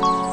Bye.